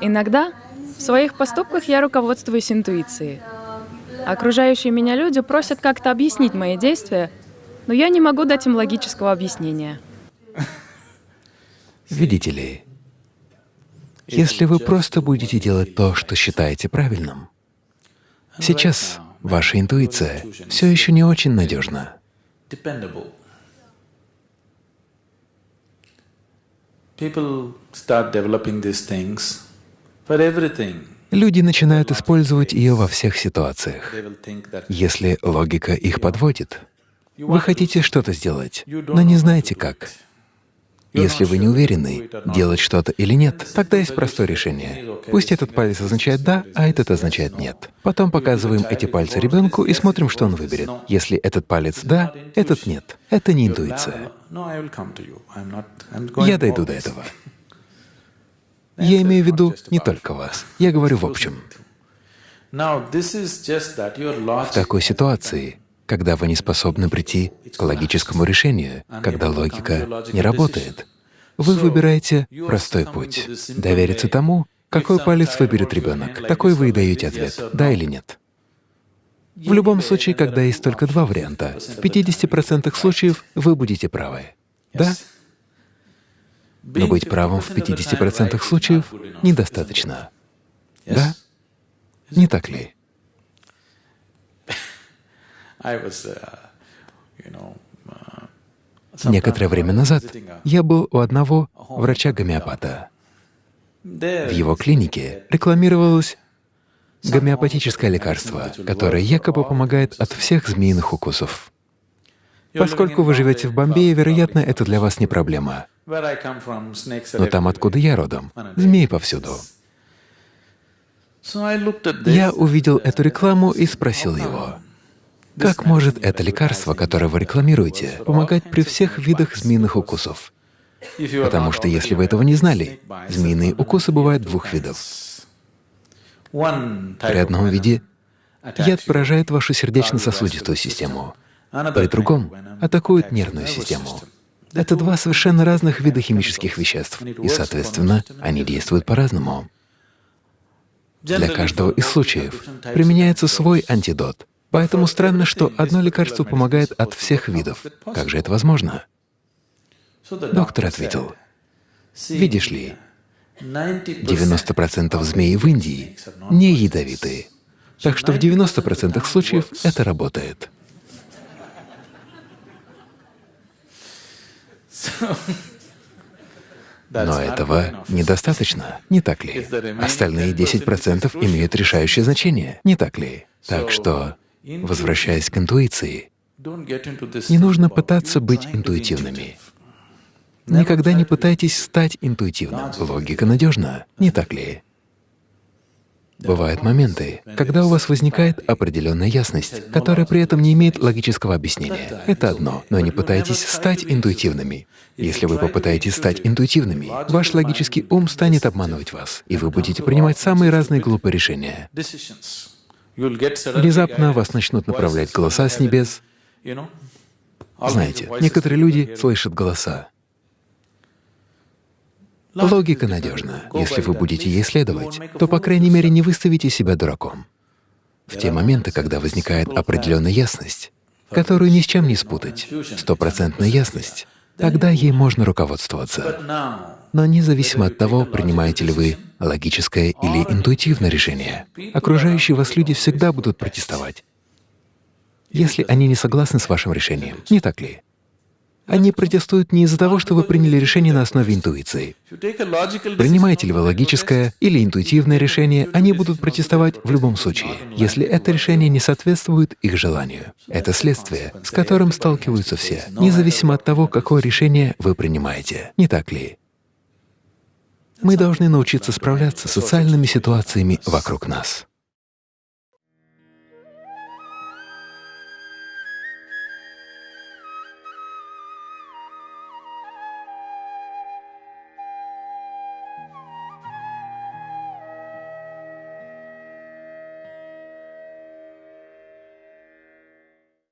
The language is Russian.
Иногда в своих поступках я руководствуюсь интуицией. Окружающие меня люди просят как-то объяснить мои действия, но я не могу дать им логического объяснения. Видите ли, если вы просто будете делать то, что считаете правильным, сейчас ваша интуиция все еще не очень надежна. Люди начинают использовать ее во всех ситуациях. Если логика их подводит, вы хотите что-то сделать, но не знаете как. Если вы не уверены, делать что-то или нет, тогда есть простое решение. Пусть этот палец означает «да», а этот означает «нет». Потом показываем эти пальцы ребенку и смотрим, что он выберет. Если этот палец «да», этот «нет». Это не интуиция. Я дойду до этого. Я имею в виду не только вас. Я говорю в общем. В такой ситуации когда вы не способны прийти к логическому решению, когда логика не работает. Вы выбираете простой путь — довериться тому, какой палец выберет ребенок. Такой вы и даете ответ — да или нет. В любом случае, когда есть только два варианта, в 50% случаев вы будете правы. Да? Но быть правым в 50% случаев недостаточно. Да? Не так ли? Uh, uh, Некоторое время назад я был у одного врача-гомеопата. В его клинике рекламировалось гомеопатическое лекарство, которое якобы помогает от всех змеиных укусов. Поскольку вы живете в Бомбее, вероятно, это для вас не проблема. Но там, откуда я родом, змеи повсюду. Я увидел эту рекламу и спросил его, как может это лекарство, которое вы рекламируете, помогать при всех видах змеиных укусов? Потому что если вы этого не знали, змеиные укусы бывают двух видов. При одном виде яд поражает вашу сердечно-сосудистую систему, при другом атакует нервную систему. Это два совершенно разных вида химических веществ, и, соответственно, они действуют по-разному. Для каждого из случаев применяется свой антидот, Поэтому странно, что одно лекарство помогает от всех видов. Как же это возможно? Доктор ответил, видишь ли, 90% змей в Индии не ядовитые, так что в 90% случаев это работает. Но этого недостаточно, не так ли? Остальные 10% имеют решающее значение, не так ли? Так что Возвращаясь к интуиции, не нужно пытаться быть интуитивными. Никогда не пытайтесь стать интуитивным. Логика надежна, не так ли? Бывают моменты, когда у вас возникает определенная ясность, которая при этом не имеет логического объяснения. Это одно, но не пытайтесь стать интуитивными. Если вы попытаетесь стать интуитивными, ваш логический ум станет обманывать вас, и вы будете принимать самые разные глупые решения. Внезапно вас начнут направлять голоса с небес. Знаете, некоторые люди слышат голоса. Логика надежна. Если вы будете ей следовать, то, по крайней мере, не выставите себя дураком. В те моменты, когда возникает определенная ясность, которую ни с чем не спутать, стопроцентная ясность, тогда ей можно руководствоваться. Но независимо от того, принимаете ли вы логическое или интуитивное решение, окружающие вас люди всегда будут протестовать, если они не согласны с вашим решением, не так ли? Они протестуют не из-за того, что вы приняли решение на основе интуиции. Принимаете ли вы логическое или интуитивное решение, они будут протестовать в любом случае, если это решение не соответствует их желанию. Это следствие, с которым сталкиваются все, независимо от того, какое решение вы принимаете, не так ли? Мы должны научиться справляться с социальными ситуациями вокруг нас.